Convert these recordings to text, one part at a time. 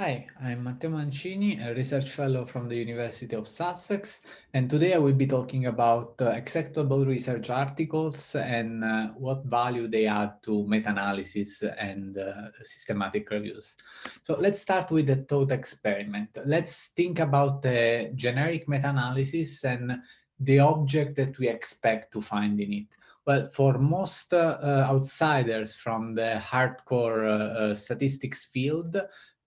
Hi, I'm Matteo Mancini, a research fellow from the University of Sussex, and today I will be talking about uh, executable research articles and uh, what value they add to meta-analysis and uh, systematic reviews. So let's start with the thought experiment. Let's think about the generic meta-analysis and the object that we expect to find in it. Well, for most uh, outsiders from the hardcore uh, uh, statistics field,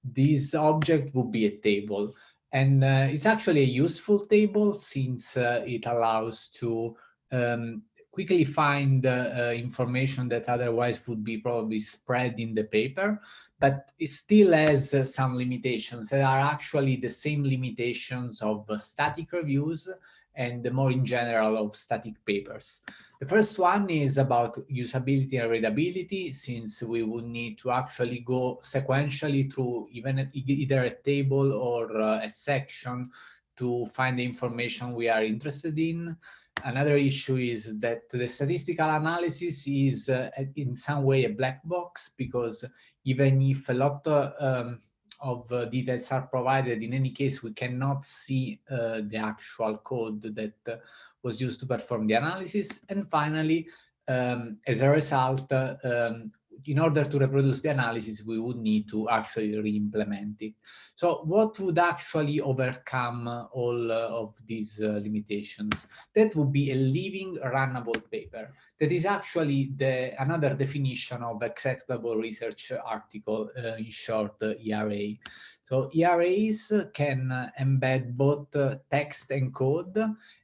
this object would be a table. And uh, it's actually a useful table since uh, it allows to um, quickly find uh, information that otherwise would be probably spread in the paper, but it still has uh, some limitations that are actually the same limitations of uh, static reviews and the more in general of static papers. The first one is about usability and readability, since we would need to actually go sequentially through even either a table or uh, a section to find the information we are interested in. Another issue is that the statistical analysis is uh, in some way a black box because even if a lot uh, um, of uh, details are provided. In any case, we cannot see uh, the actual code that uh, was used to perform the analysis. And finally, um, as a result, uh, um, in order to reproduce the analysis, we would need to actually re-implement it. So what would actually overcome all uh, of these uh, limitations? That would be a living runnable paper. That is actually the another definition of executable research article, uh, in short, ERA. So ERAs can embed both text and code,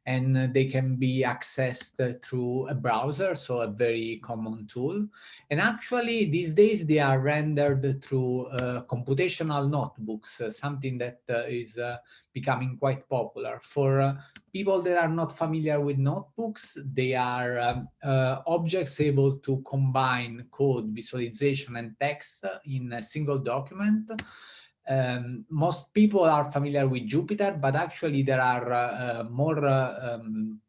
and they can be accessed through a browser, so a very common tool. And actually, these days, they are rendered through uh, computational notebooks, uh, something that uh, is uh, becoming quite popular. For uh, people that are not familiar with notebooks, they are um, uh, objects able to combine code, visualization, and text in a single document. Um, most people are familiar with Jupyter, but actually there are uh, more uh, um,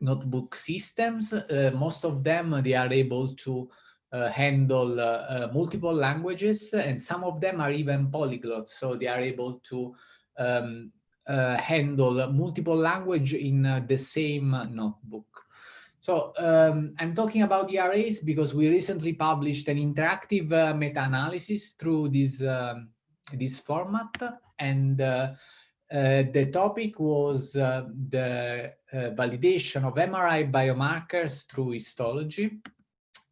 notebook systems. Uh, most of them, they are able to uh, handle uh, uh, multiple languages, and some of them are even polyglots, so they are able to um, handle multiple language in the same notebook. So um, I'm talking about ERAs because we recently published an interactive meta-analysis through this um, this format and uh, uh, the topic was uh, the validation of MRI biomarkers through histology.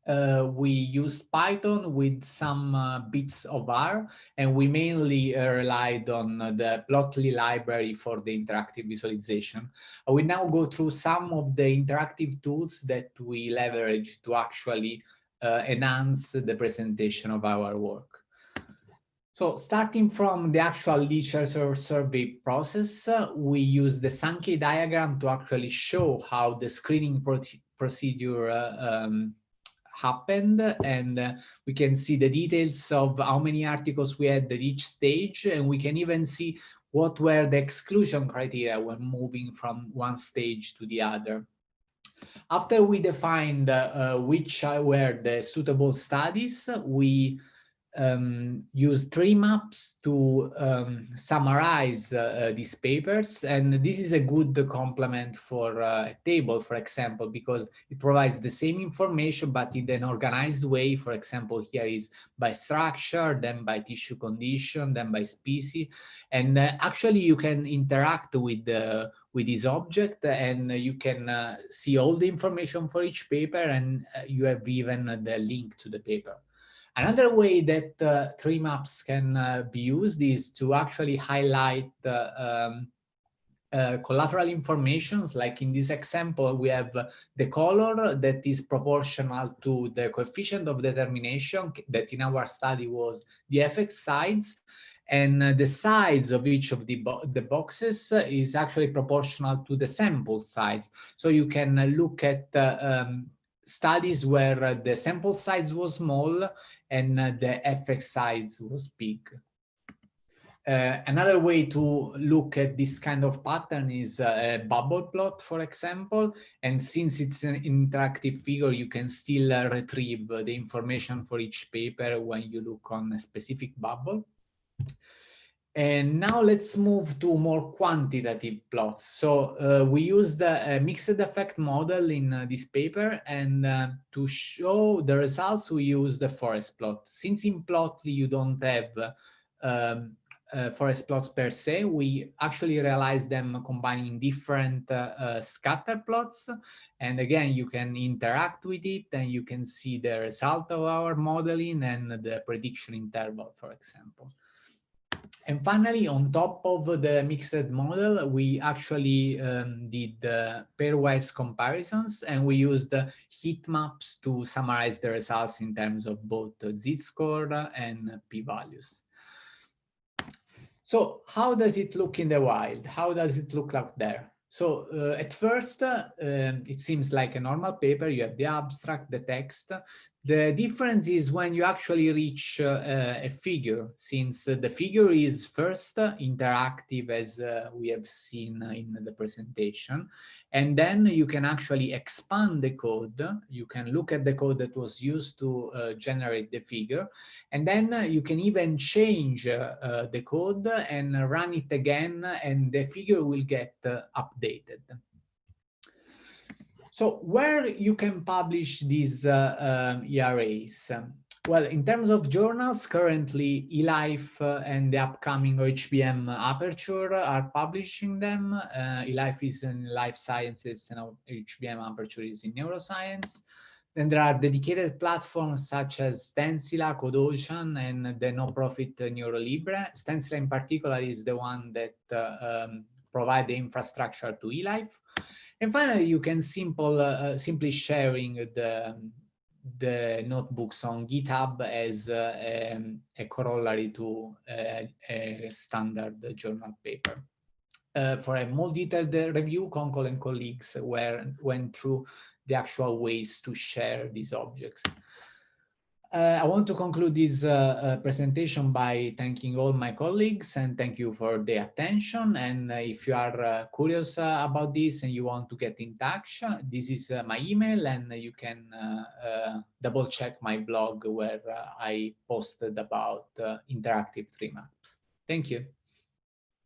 Uh, we used Python with some uh, bits of R, and we mainly uh, relied on the Plotly library for the interactive visualization. I will now go through some of the interactive tools that we leverage to actually enhance the presentation of our work. So starting from the actual literature survey process, uh, we use the Sankey diagram to actually show how the screening pro procedure uh, um, happened and uh, we can see the details of how many articles we had at each stage and we can even see what were the exclusion criteria when moving from one stage to the other. After we defined uh, which were the suitable studies, we um, use tree maps to um, summarize uh, uh, these papers. And this is a good complement for uh, a table, for example, because it provides the same information, but in an organized way. For example, here is by structure, then by tissue condition, then by species. And uh, actually, you can interact with the with this object and you can uh, see all the information for each paper and uh, you have even the link to the paper. Another way that uh, tree maps can uh, be used is to actually highlight uh, um, uh, collateral informations. Like in this example, we have the color that is proportional to the coefficient of determination that in our study was the effect size. And uh, the size of each of the, bo the boxes is actually proportional to the sample size. So you can look at uh, um, studies where the sample size was small and the effect size was big. Uh, another way to look at this kind of pattern is a bubble plot, for example. And since it's an interactive figure, you can still uh, retrieve the information for each paper when you look on a specific bubble. And now let's move to more quantitative plots. So uh, we used a mixed effect model in uh, this paper and uh, to show the results we used the forest plot. Since in Plotly you don't have um, uh, forest plots per se, we actually realized them combining different uh, uh, scatter plots. And again, you can interact with it and you can see the result of our modeling and the prediction interval, for example. And finally, on top of the mixed model, we actually um, did uh, pairwise comparisons and we used heat maps to summarize the results in terms of both z-score and p-values. So how does it look in the wild? How does it look out there? So uh, at first, uh, um, it seems like a normal paper. You have the abstract, the text. The difference is when you actually reach uh, a figure, since the figure is first interactive as uh, we have seen in the presentation, and then you can actually expand the code. You can look at the code that was used to uh, generate the figure, and then you can even change uh, the code and run it again, and the figure will get uh, updated. So where you can publish these uh, ERAs? Well, in terms of journals, currently eLife uh, and the upcoming OHBM Aperture are publishing them. Uh, eLife is in life sciences and OHBM Aperture is in neuroscience. Then there are dedicated platforms such as Stencila, CodeOcean, and the no-profit NeuroLibre. Stencila in particular is the one that uh, um, provide the infrastructure to eLife. And finally, you can simple, uh, simply sharing the, the notebooks on GitHub as uh, um, a corollary to uh, a standard journal paper. Uh, for a more detailed review, Konkol and colleagues were, went through the actual ways to share these objects. Uh, I want to conclude this uh, uh, presentation by thanking all my colleagues and thank you for the attention. And uh, if you are uh, curious uh, about this and you want to get in touch, this is my email and you can double check my blog where I posted about interactive tree maps. Thank you.